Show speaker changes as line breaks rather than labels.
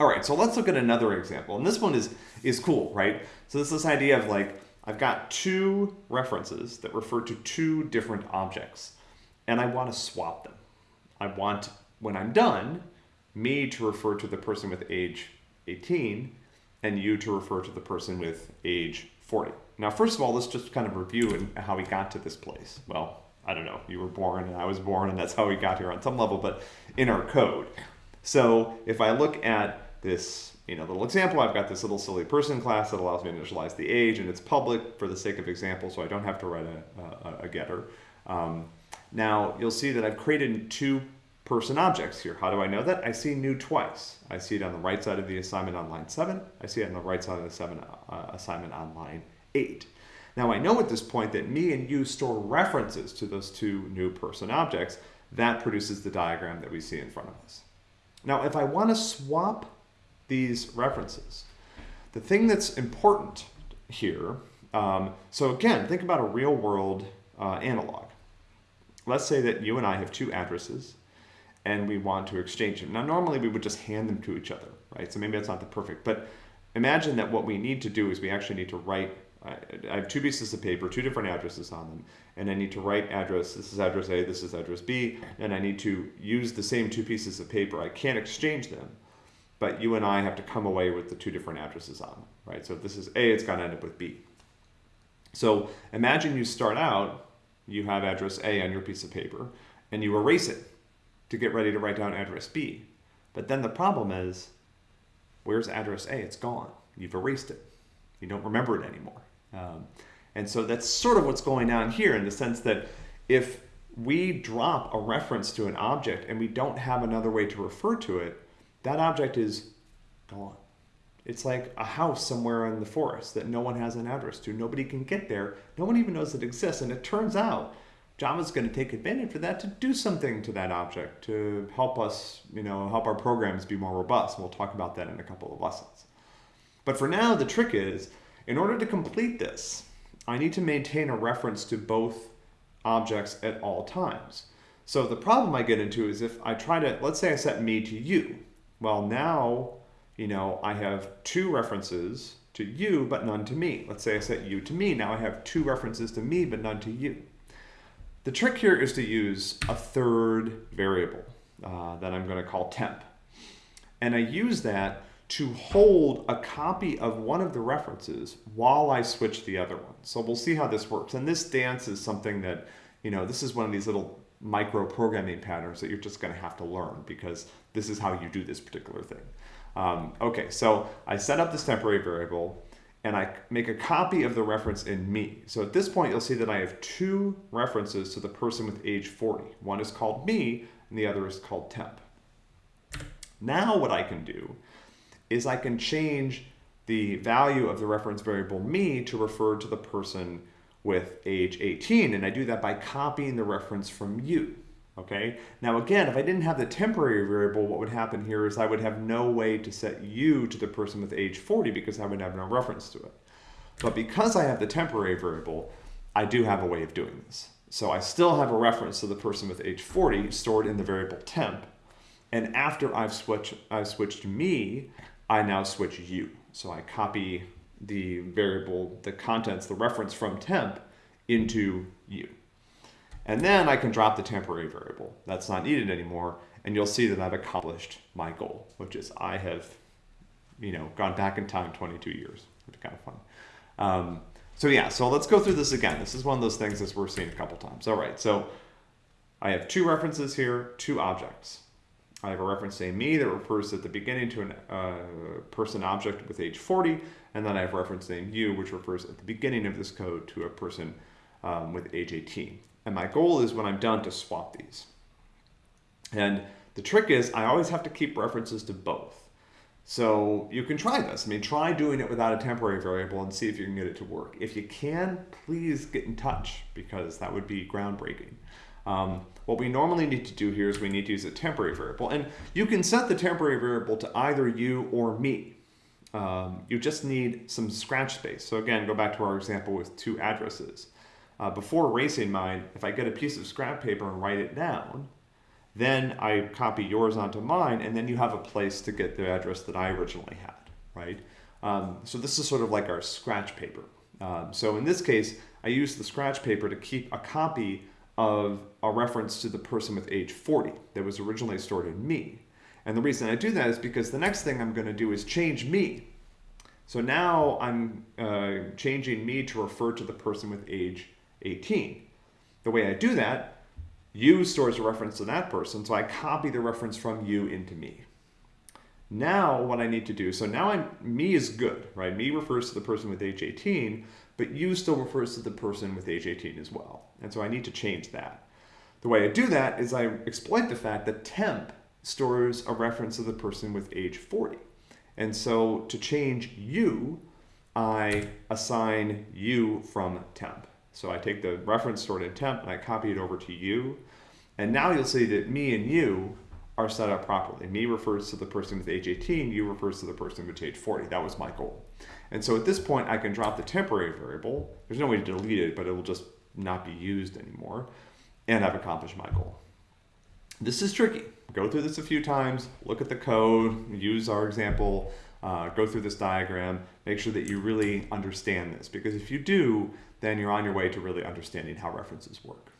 All right, so let's look at another example. And this one is, is cool, right? So this is this idea of like, I've got two references that refer to two different objects, and I want to swap them. I want, when I'm done, me to refer to the person with age 18, and you to refer to the person with age 40. Now, first of all, let's just kind of review how we got to this place. Well, I don't know, you were born and I was born and that's how we got here on some level, but in our code. So if I look at this you know, little example, I've got this little silly person class that allows me to initialize the age and it's public for the sake of example, so I don't have to write a, a, a getter. Um, now you'll see that I've created two person objects here. How do I know that? I see new twice. I see it on the right side of the assignment on line seven. I see it on the right side of the seven, uh, assignment on line eight. Now I know at this point that me and you store references to those two new person objects. That produces the diagram that we see in front of us. Now if I want to swap these references, the thing that's important here, um, so again, think about a real world uh, analog. Let's say that you and I have two addresses and we want to exchange them. Now normally we would just hand them to each other, right? So maybe that's not the perfect, but imagine that what we need to do is we actually need to write I have two pieces of paper, two different addresses on them, and I need to write address, this is address A, this is address B, and I need to use the same two pieces of paper. I can't exchange them, but you and I have to come away with the two different addresses on them, right? So if this is A, it's got to end up with B. So imagine you start out, you have address A on your piece of paper, and you erase it to get ready to write down address B. But then the problem is, where's address A? It's gone. You've erased it. You don't remember it anymore. Um, and so that's sort of what's going on here in the sense that if we drop a reference to an object and we don't have another way to refer to it, that object is gone. It's like a house somewhere in the forest that no one has an address to. Nobody can get there. No one even knows it exists. And it turns out Java's going to take advantage of that to do something to that object to help us, you know, help our programs be more robust. We'll talk about that in a couple of lessons. But for now, the trick is in order to complete this, I need to maintain a reference to both objects at all times. So the problem I get into is if I try to, let's say I set me to you. Well, now, you know, I have two references to you, but none to me. Let's say I set you to me. Now I have two references to me, but none to you. The trick here is to use a third variable uh, that I'm going to call temp. And I use that to hold a copy of one of the references while I switch the other one. So we'll see how this works. And this dance is something that, you know, this is one of these little micro programming patterns that you're just going to have to learn because this is how you do this particular thing. Um, okay, so I set up this temporary variable and I make a copy of the reference in me. So at this point, you'll see that I have two references to the person with age 40. One is called me and the other is called temp. Now what I can do is I can change the value of the reference variable me to refer to the person with age 18. And I do that by copying the reference from you. Okay. Now again, if I didn't have the temporary variable, what would happen here is I would have no way to set you to the person with age 40 because I would have no reference to it. But because I have the temporary variable, I do have a way of doing this. So I still have a reference to the person with age 40 stored in the variable temp. And after I've switched, I've switched me, I now switch you. So I copy the variable, the contents, the reference from temp into you. And then I can drop the temporary variable. That's not needed anymore. And you'll see that I've accomplished my goal, which is I have, you know, gone back in time 22 years. It's kind of fun. Um, so yeah, so let's go through this again. This is one of those things that we're seeing a couple times. All right, so I have two references here, two objects. I have a reference saying me that refers at the beginning to a uh, person object with age 40, and then I have reference name you, which refers at the beginning of this code to a person um, with age 18. And my goal is when I'm done to swap these. And the trick is I always have to keep references to both. So you can try this. I mean, try doing it without a temporary variable and see if you can get it to work. If you can, please get in touch because that would be groundbreaking. Um, what we normally need to do here is we need to use a temporary variable. And you can set the temporary variable to either you or me. Um, you just need some scratch space. So again, go back to our example with two addresses. Uh, before erasing mine, if I get a piece of scrap paper and write it down, Then I copy yours onto mine, and then you have a place to get the address that I originally had, right? Um, so this is sort of like our scratch paper. Um, so in this case, I use the scratch paper to keep a copy of a reference to the person with age 40 that was originally stored in me. And the reason I do that is because the next thing I'm going to do is change me. So now I'm uh, changing me to refer to the person with age 18. The way I do that, you stores a reference to that person, so I copy the reference from you into me. Now what I need to do, so now I'm, me is good, right? Me refers to the person with age 18, but you still refers to the person with age 18 as well. And so I need to change that. The way I do that is I exploit the fact that temp stores a reference of the person with age 40. And so to change you, I assign you from temp. So I take the reference stored in temp and I copy it over to you. And now you'll see that me and you are set up properly. Me refers to the person with age 18, you refers to the person with age 40. That was my goal. And so at this point, I can drop the temporary variable. There's no way to delete it, but it will just not be used anymore. And I've accomplished my goal. This is tricky. Go through this a few times, look at the code, use our example, uh, go through this diagram, make sure that you really understand this. Because if you do, then you're on your way to really understanding how references work.